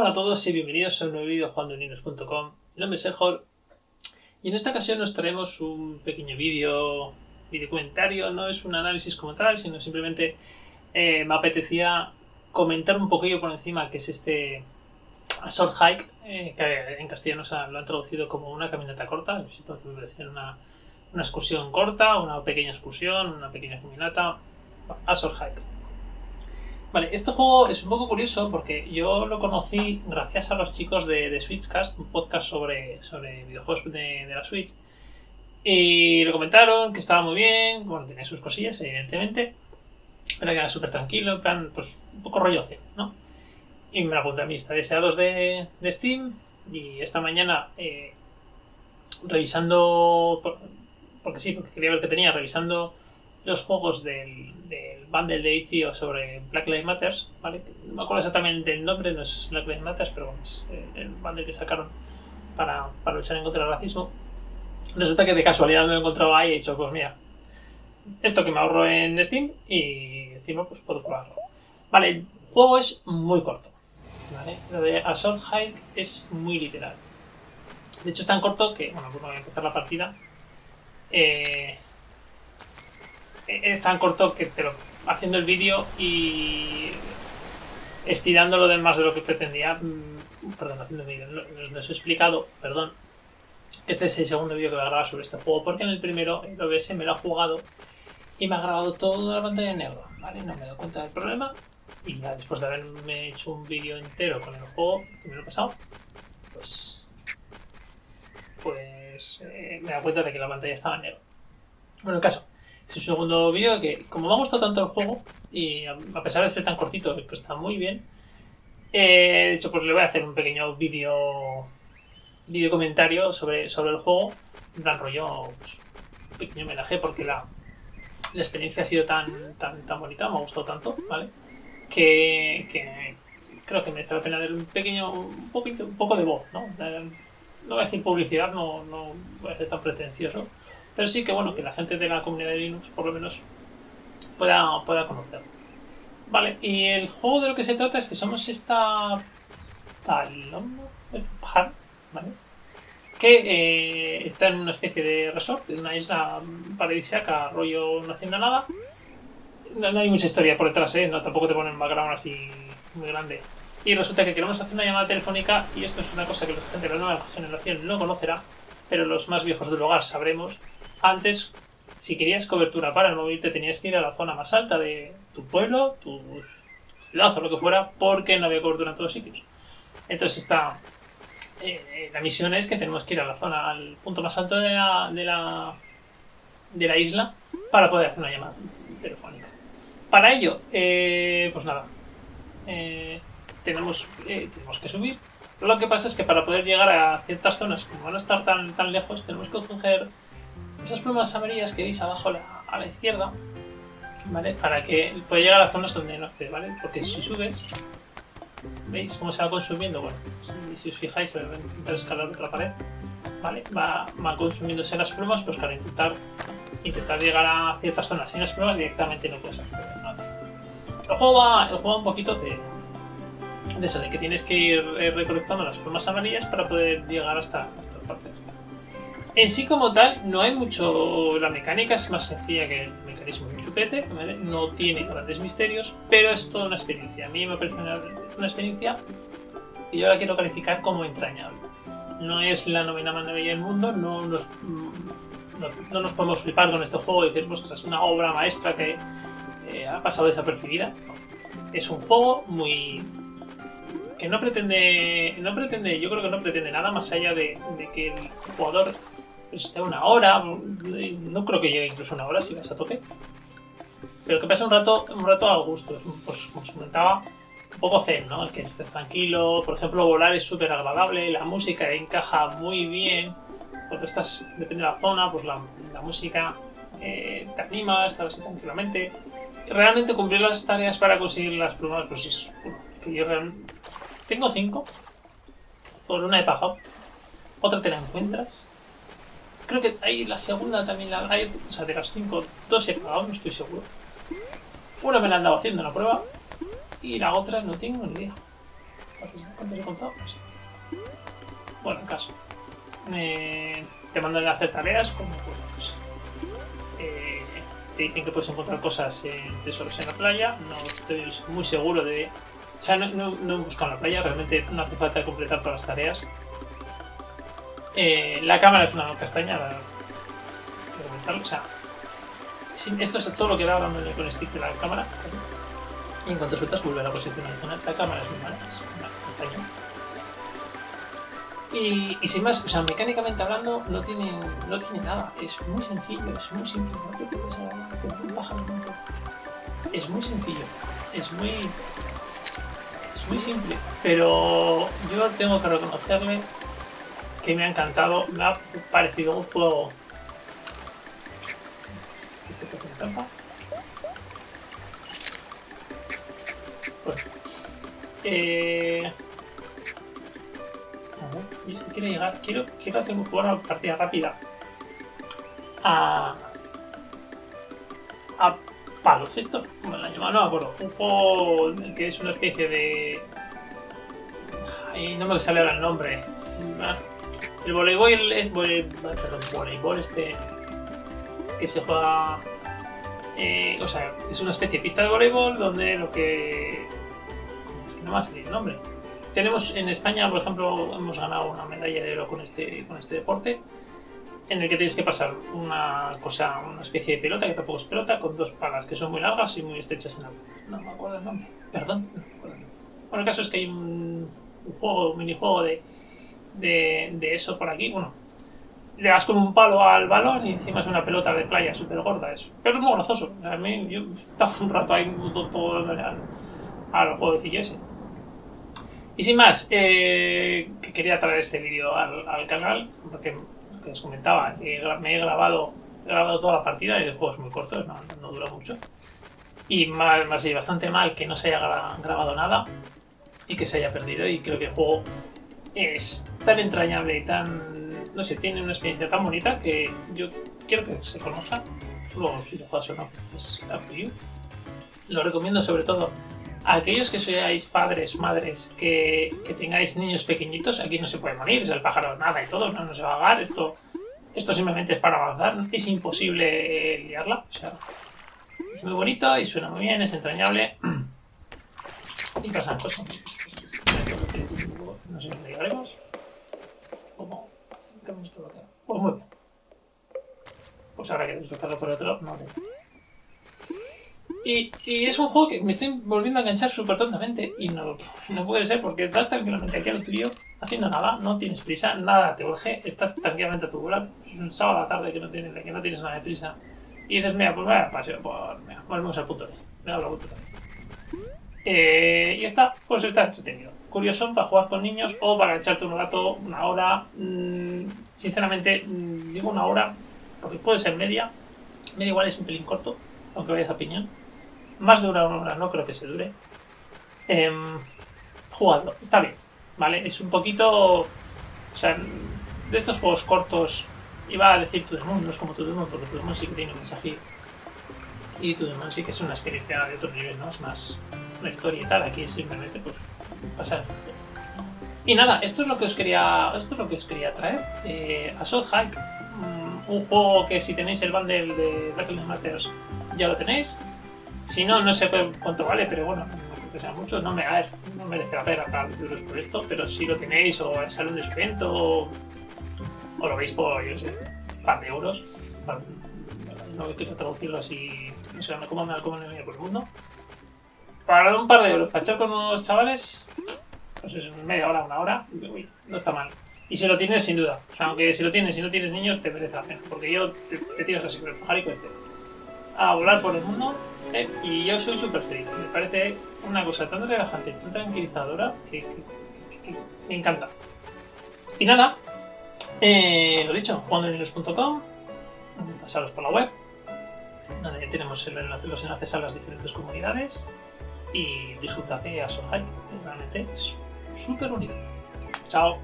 Hola a todos y bienvenidos a un nuevo vídeo jugandoninos.com. Mi nombre es Ejor y en esta ocasión nos traemos un pequeño vídeo, vídeo comentario, no es un análisis como tal, sino simplemente eh, me apetecía comentar un poquillo por encima que es este Short Hike, eh, que en castellano lo han traducido como una caminata corta, una, una excursión corta, una pequeña excursión, una pequeña caminata, a Short Hike. Vale, este juego es un poco curioso porque yo lo conocí gracias a los chicos de, Switchcast, un podcast sobre, sobre videojuegos de, la Switch. Y lo comentaron que estaba muy bien, bueno, tenía sus cosillas, evidentemente, pero que era súper tranquilo, en plan, pues un poco rollo ¿no? Y me la apunté a mi lista de deseados de, Steam y esta mañana, eh, revisando, porque sí, porque quería ver qué tenía, revisando los juegos del, del bundle de Itch.io sobre Black Lives Matter, ¿vale? No me acuerdo exactamente el nombre, no es Black Lives Matter, pero bueno, es eh, el bundle que sacaron para, para luchar en contra del racismo. Resulta que de casualidad me lo he encontrado ahí y he dicho, pues mira, esto que me ahorro en Steam y encima pues puedo probarlo. Vale, el juego es muy corto. ¿vale? Lo de Assault Hike es muy literal. De hecho es tan corto que, bueno, pues voy a empezar la partida. Eh, es tan corto que te lo haciendo el vídeo y estirándolo de más de lo que pretendía. Mm, perdón, haciendo el vídeo. No, os he explicado, perdón. Este es el segundo vídeo que voy a grabar sobre este juego, porque en el primero el OBS me lo ha jugado y me ha grabado toda la pantalla en negro, ¿vale? No me dado cuenta del problema y ya después de haberme hecho un vídeo entero con el juego que me lo he pasado, pues, pues eh, me he dado cuenta de que la pantalla estaba en negro. Bueno, en caso, es un segundo vídeo que, como me ha gustado tanto el juego, y a pesar de ser tan cortito, que está muy bien, eh, de hecho, pues le voy a hacer un pequeño vídeo vídeo comentario sobre, sobre el juego, en plan rollo, pues, un pequeño homenaje, porque la, la experiencia ha sido tan, tan, tan bonita, me ha gustado tanto, ¿vale? Que, que creo que merece la pena dar un pequeño, un, poquito, un poco de voz, ¿no? No voy a decir publicidad, no, no voy a ser tan pretencioso, pero sí que bueno, que la gente de la comunidad de Linux por lo menos pueda, pueda conocerlo. Vale, y el juego de lo que se trata es que somos esta paloma, ¿vale? Que eh, está en una especie de resort, en una isla paradisíaca, rollo no haciendo nada. No, hay mucha historia por detrás, ¿eh? No, tampoco te ponen un background así muy grande. Y resulta que queremos hacer una llamada telefónica y esto es una cosa que la gente de la nueva generación no conocerá, pero los más viejos del hogar sabremos antes, si querías cobertura para el móvil, te tenías que ir a la zona más alta de tu pueblo, tu ciudad o lo que fuera, porque no había cobertura en todos sitios. Entonces está... Eh, la misión es que tenemos que ir a la zona, al punto más alto de la, de la, de la isla para poder hacer una llamada telefónica. Para ello, eh, pues nada, eh, tenemos, tenemos que subir. Lo que pasa es que para poder llegar a ciertas zonas, como van a estar tan, tan lejos, tenemos que coger esas plumas amarillas que veis abajo a la izquierda, ¿vale? Para que pueda llegar a zonas donde no accede, ¿vale? Porque si subes, ¿veis cómo se va consumiendo? Bueno, si, os fijáis, voy a intentar escalar otra pared, ¿vale? Va, va consumiéndose las plumas, pues para intentar, intentar llegar a ciertas zonas sin las plumas directamente no puedes acceder, El juego va, el juego un poquito de, eso, de que tienes que ir eh, recolectando las plumas amarillas para poder llegar hasta estas partes. En sí como tal, no hay mucho... La mecánica es más sencilla que el mecanismo de un chupete, no tiene grandes misterios, pero es toda una experiencia. A mí me parece una, experiencia y yo la quiero calificar como entrañable. No es la novena maravilla del mundo, no nos, no, nos podemos flipar con este juego y decir, pues es una obra maestra que eh, ha pasado desapercibida. Es un juego muy, que no pretende, no pretende, yo creo que no pretende nada más allá de que el jugador esté una hora, no creo que llegue incluso una hora si vas a tope. Pero que pase un rato, un rato al gusto, pues como os comentaba, un poco zen, ¿no? Que estés tranquilo, por ejemplo, volar es súper agradable, la música encaja muy bien, cuando estás, depende de la zona, pues la, música eh, te anima, estar así tranquilamente. Realmente cumplir las tareas para conseguir las plumas, pues es, que yo realmente... Tengo cinco, por una he pagado, otra te la encuentras, Creo que ahí la segunda también la hay, o sea, de las cinco, dos he pagado, no estoy seguro. Una me la han dado haciendo la prueba y la otra no tengo ni idea. ¿Cuántos he contado? Bueno, en caso. Te mandan a hacer tareas como pues, eh, te dicen que puedes encontrar cosas en tesoros en la playa. No estoy muy seguro de. O sea, no, no, no he buscado en la playa, realmente no hace falta completar todas las tareas. Eh, la cámara es una castaña, quiero comentarlo. O sea, esto es todo lo que da dándole con el stick de la cámara. Y en cuanto sueltas, vuelve a la posición original. La cámara es muy mala, es una castaña. Y, sin más, o sea, mecánicamente hablando, no tiene, no tiene nada. Es muy sencillo, es muy simple. No te. Es muy sencillo, es muy. Es muy simple. Pero yo tengo que reconocerle me ha encantado, me ha parecido un juego. Este que tiene trampa. Bueno. Eh. Quiero llegar, quiero, quiero hacer una partida rápida a. a Palocesto, como la llaman, no me acuerdo. Un juego que es una especie de. Ay, no me sale ahora el nombre. El voleibol es. vole- Perdón, voleibol este. que se juega. eh, o sea, es una especie de pista de voleibol donde lo que. es que no me ha salido el nombre. Tenemos en España, por ejemplo, hemos ganado una medalla de oro con este, con este deporte, en el que tienes que pasar una cosa, una especie de pelota, que tampoco es pelota, con dos palas que son muy largas y muy estrechas en la No me acuerdo el nombre, perdón. no me acuerdo el nombre. Bueno, el caso es que hay un, un juego, un minijuego de, de, de eso por aquí. Bueno, le das con un palo al balón y encima es una pelota de playa súper gorda. Eso. Pero es muy gozoso. A mí, yo estaba un rato ahí todo, dándole al, al jueguecillo ese. Y sin más, eh, que quería traer este vídeo al, al canal, porque que os comentaba, me he grabado, grabado toda la partida y el juego es muy corto, no, dura mucho. Y ha sido bastante mal que no se haya gra- grabado nada y que se haya perdido. Y creo que el juego es tan entrañable y tan. No sé, tiene una experiencia tan bonita que yo quiero que se conozca. Luego, si lo juegas o no, es up to you. Lo recomiendo sobre todo a aquellos que seáis padres, madres, que, que tengáis niños pequeñitos. Aquí no se puede morir, es el pájaro nada y todo, no, no se va a ahogar. Esto, esto simplemente es para avanzar. Es imposible eh, liarla. O sea, es muy bonito y suena muy bien, es entrañable. Y pasan cosas. Llegaremos. ¿Cómo? ¿Qué hemos estado acá? Pues muy bien. Pues ahora que desbloquearlo por otro, tengo. Y, y es un juego que me estoy volviendo a enganchar súper tontamente y no, no puede ser porque estás tranquilamente aquí a lo tuyo haciendo nada, no tienes prisa, nada te urge, estás tranquilamente a tu bola, es un sábado a la tarde que no tienes, que no tienes nada de prisa y dices, mira, pues vaya paseo por, mira, volvemos al punto de me da la vuelta vez. Eh, y está, pues está entretenido. Curioso para jugar con niños o para echarte un rato, una hora. mm, sinceramente, mm, digo una hora, porque puede ser media. Media igual es un pelín corto, aunque vayas a piñón. Más de una hora no creo que se dure. Em, jugadlo, está bien, ¿vale? Es un poquito. O sea, de estos juegos cortos, iba a decir Moon, no es como Moon, porque Moon sí que tiene un mensaje. Y Moon sí que es una experiencia de otro nivel, ¿no? Es más una historia y tal. Aquí simplemente, pues, pasar. Y nada, esto es lo que os quería, esto es lo que os quería traer. Eh, Assault Hike, mm, un juego que si tenéis el bundle de Black Lives ya lo tenéis. Si no, no sé cu- cuánto vale, pero bueno, que sea mucho. No me, a ver, no merece la pena pagar euros por esto, pero si lo tenéis o sale un descuento o, o lo veis por, yo sé, un par de euros. par- No quiero traducirlo así, no sé me cómo me por el mundo. Para un par de euros, para echar con unos chavales, pues es media hora, una hora, uy, no está mal. Y si lo tienes, sin duda. O sea, aunque si lo tienes, si no tienes niños, te merece la pena. Porque yo te, te tiras así con el pajarico este a volar por el mundo eh, y yo soy súper feliz. Me parece una cosa tan relajante, tan tranquilizadora que, que- que- que me encanta. Y nada, eh, lo dicho, jugandolinos.com, pasaros por la web, donde tenemos el enlace- los enlaces a las diferentes comunidades y disfrutad de Asohai, realmente es súper bonito. Chao.